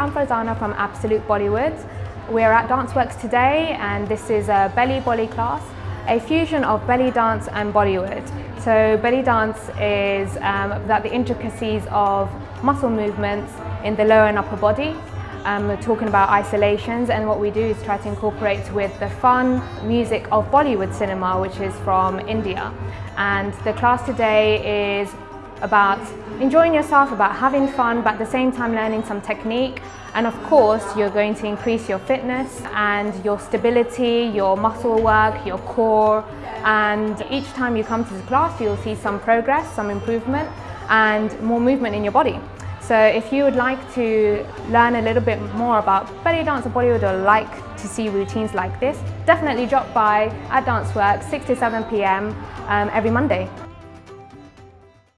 I'm Farzana from Absolute Bollywood. We're at Danceworks today and this is a belly bolly class, a fusion of belly dance and Bollywood. So belly dance is um, that the intricacies of muscle movements in the lower and upper body. Um, we're talking about isolations and what we do is try to incorporate with the fun music of Bollywood cinema which is from India. And the class today is about enjoying yourself, about having fun, but at the same time learning some technique. And of course, you're going to increase your fitness and your stability, your muscle work, your core. And each time you come to the class, you'll see some progress, some improvement, and more movement in your body. So if you would like to learn a little bit more about belly dance or Bollywood or like to see routines like this, definitely drop by at Danceworks 6 to 7 p.m. Um, every Monday.